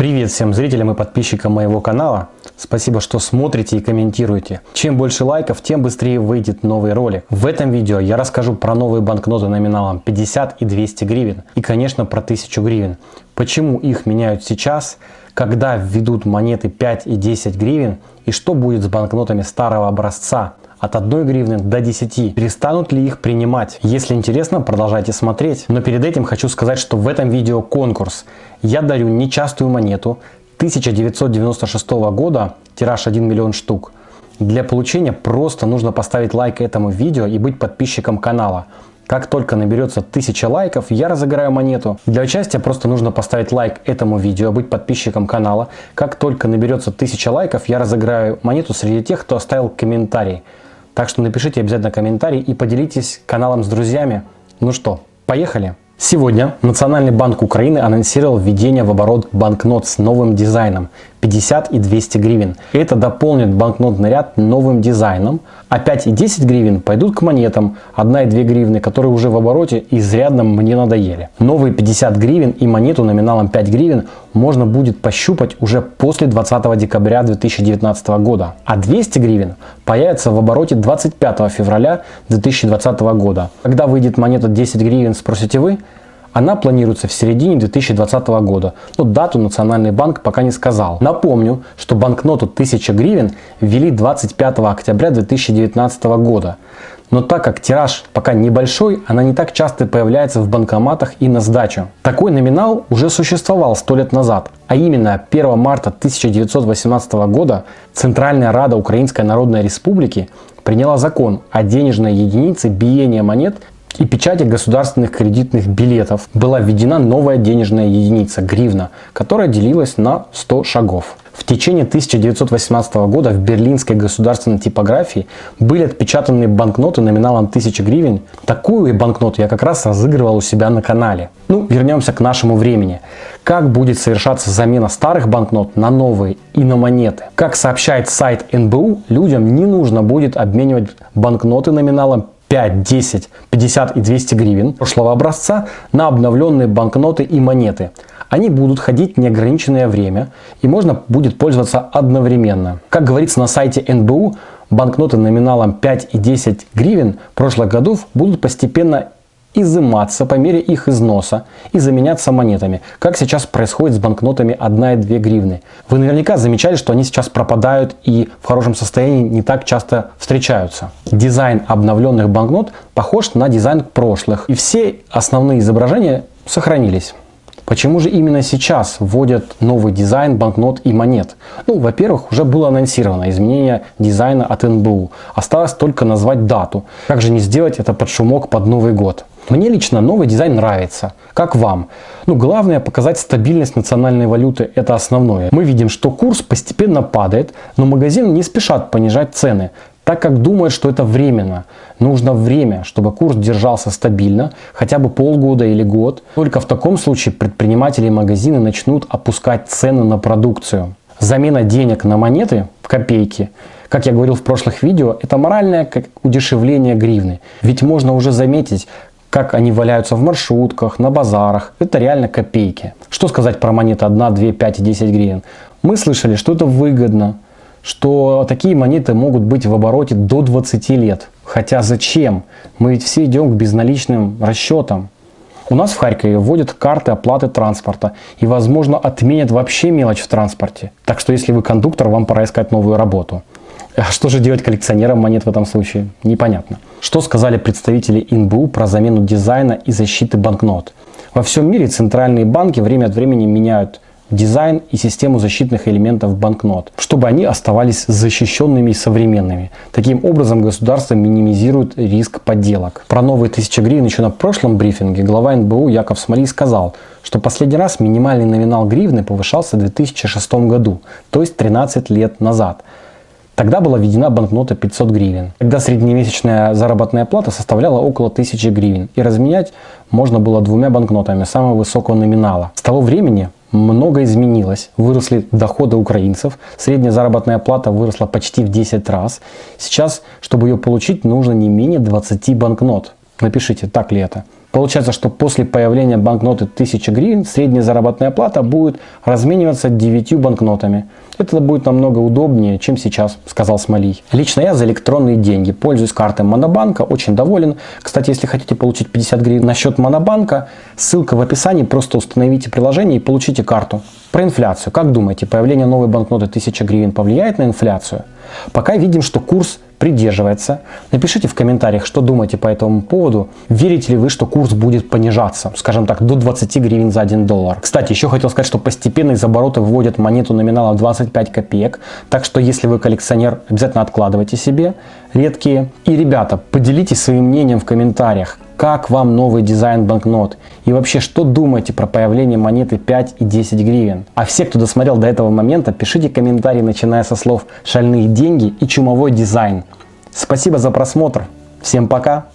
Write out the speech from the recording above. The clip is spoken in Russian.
Привет всем зрителям и подписчикам моего канала. Спасибо, что смотрите и комментируете. Чем больше лайков, тем быстрее выйдет новый ролик. В этом видео я расскажу про новые банкноты номиналом 50 и 200 гривен. И, конечно, про 1000 гривен. Почему их меняют сейчас, когда введут монеты 5 и 10 гривен и что будет с банкнотами старого образца от 1 гривны до 10. Перестанут ли их принимать? Если интересно, продолжайте смотреть. Но перед этим хочу сказать, что в этом видео конкурс. Я дарю нечастую монету 1996 года, тираж 1 миллион штук. Для получения просто нужно поставить лайк этому видео и быть подписчиком канала. Как только наберется 1000 лайков, я разыграю монету. Для участия просто нужно поставить лайк этому видео, быть подписчиком канала. Как только наберется 1000 лайков, я разыграю монету среди тех, кто оставил комментарий. Так что напишите обязательно комментарий и поделитесь каналом с друзьями. Ну что, поехали! Сегодня Национальный банк Украины анонсировал введение в оборот банкнот с новым дизайном 50 и 200 гривен. Это дополнит банкнотный ряд новым дизайном, а 5 и 10 гривен пойдут к монетам 1 и 2 гривны, которые уже в обороте изрядно мне надоели. Новые 50 гривен и монету номиналом 5 гривен можно будет пощупать уже после 20 декабря 2019 года, а 200 гривен появится в обороте 25 февраля 2020 года. Когда выйдет монета 10 гривен, спросите вы? Она планируется в середине 2020 года, но дату Национальный банк пока не сказал. Напомню, что банкноту 1000 гривен ввели 25 октября 2019 года. Но так как тираж пока небольшой, она не так часто появляется в банкоматах и на сдачу. Такой номинал уже существовал 100 лет назад, а именно 1 марта 1918 года Центральная Рада Украинской Народной Республики приняла закон о денежной единице биения монет и печати государственных кредитных билетов была введена новая денежная единица – гривна, которая делилась на 100 шагов. В течение 1918 года в берлинской государственной типографии были отпечатаны банкноты номиналом 1000 гривен. Такую банкноту я как раз разыгрывал у себя на канале. Ну, вернемся к нашему времени. Как будет совершаться замена старых банкнот на новые и на монеты? Как сообщает сайт НБУ, людям не нужно будет обменивать банкноты номиналом 5, 10, 50 и 200 гривен прошлого образца на обновленные банкноты и монеты. Они будут ходить неограниченное время и можно будет пользоваться одновременно. Как говорится на сайте НБУ, банкноты номиналом 5 и 10 гривен прошлых годов будут постепенно изыматься по мере их износа и заменяться монетами, как сейчас происходит с банкнотами 1 и 2 гривны. Вы наверняка замечали, что они сейчас пропадают и в хорошем состоянии не так часто встречаются. Дизайн обновленных банкнот похож на дизайн прошлых, и все основные изображения сохранились. Почему же именно сейчас вводят новый дизайн банкнот и монет? Ну, во-первых, уже было анонсировано изменение дизайна от НБУ. Осталось только назвать дату. Как же не сделать это под шумок под Новый год? Мне лично новый дизайн нравится. Как вам? Ну, главное показать стабильность национальной валюты, это основное. Мы видим, что курс постепенно падает, но магазины не спешат понижать цены, так как думают, что это временно. Нужно время, чтобы курс держался стабильно, хотя бы полгода или год. Только в таком случае предприниматели и магазины начнут опускать цены на продукцию. Замена денег на монеты, копейки, как я говорил в прошлых видео, это моральное как удешевление гривны. Ведь можно уже заметить, как они валяются в маршрутках, на базарах. Это реально копейки. Что сказать про монеты 1, 2, 5 и 10 гривен? Мы слышали, что это выгодно, что такие монеты могут быть в обороте до 20 лет. Хотя зачем? Мы ведь все идем к безналичным расчетам. У нас в Харькове вводят карты оплаты транспорта и, возможно, отменят вообще мелочь в транспорте. Так что, если вы кондуктор, вам пора искать новую работу. А что же делать коллекционерам монет в этом случае? Непонятно. Что сказали представители НБУ про замену дизайна и защиты банкнот? Во всем мире центральные банки время от времени меняют дизайн и систему защитных элементов банкнот, чтобы они оставались защищенными и современными. Таким образом государство минимизирует риск подделок. Про новые 1000 гривен еще на прошлом брифинге глава НБУ Яков Смоли сказал, что последний раз минимальный номинал гривны повышался в 2006 году, то есть 13 лет назад. Тогда была введена банкнота 500 гривен. Тогда среднемесячная заработная плата составляла около 1000 гривен. И разменять можно было двумя банкнотами самого высокого номинала. С того времени много изменилось. Выросли доходы украинцев, средняя заработная плата выросла почти в 10 раз. Сейчас, чтобы ее получить, нужно не менее 20 банкнот. Напишите, так ли это. Получается, что после появления банкноты 1000 гривен средняя заработная плата будет размениваться 9 банкнотами. Это будет намного удобнее, чем сейчас, сказал Смолий. Лично я за электронные деньги. Пользуюсь картой Монобанка, очень доволен. Кстати, если хотите получить 50 гривен на счет Монобанка, ссылка в описании, просто установите приложение и получите карту. Про инфляцию. Как думаете, появление новой банкноты 1000 гривен повлияет на инфляцию? Пока видим, что курс придерживается. Напишите в комментариях, что думаете по этому поводу. Верите ли вы, что курс будет понижаться, скажем так, до 20 гривен за 1 доллар. Кстати, еще хотел сказать, что постепенно из оборота выводят монету номиналом 25 копеек. Так что, если вы коллекционер, обязательно откладывайте себе редкие. И, ребята, поделитесь своим мнением в комментариях. Как вам новый дизайн банкнот? И вообще, что думаете про появление монеты 5 и 10 гривен? А все, кто досмотрел до этого момента, пишите комментарии, начиная со слов «шальные деньги» и «чумовой дизайн». Спасибо за просмотр. Всем пока!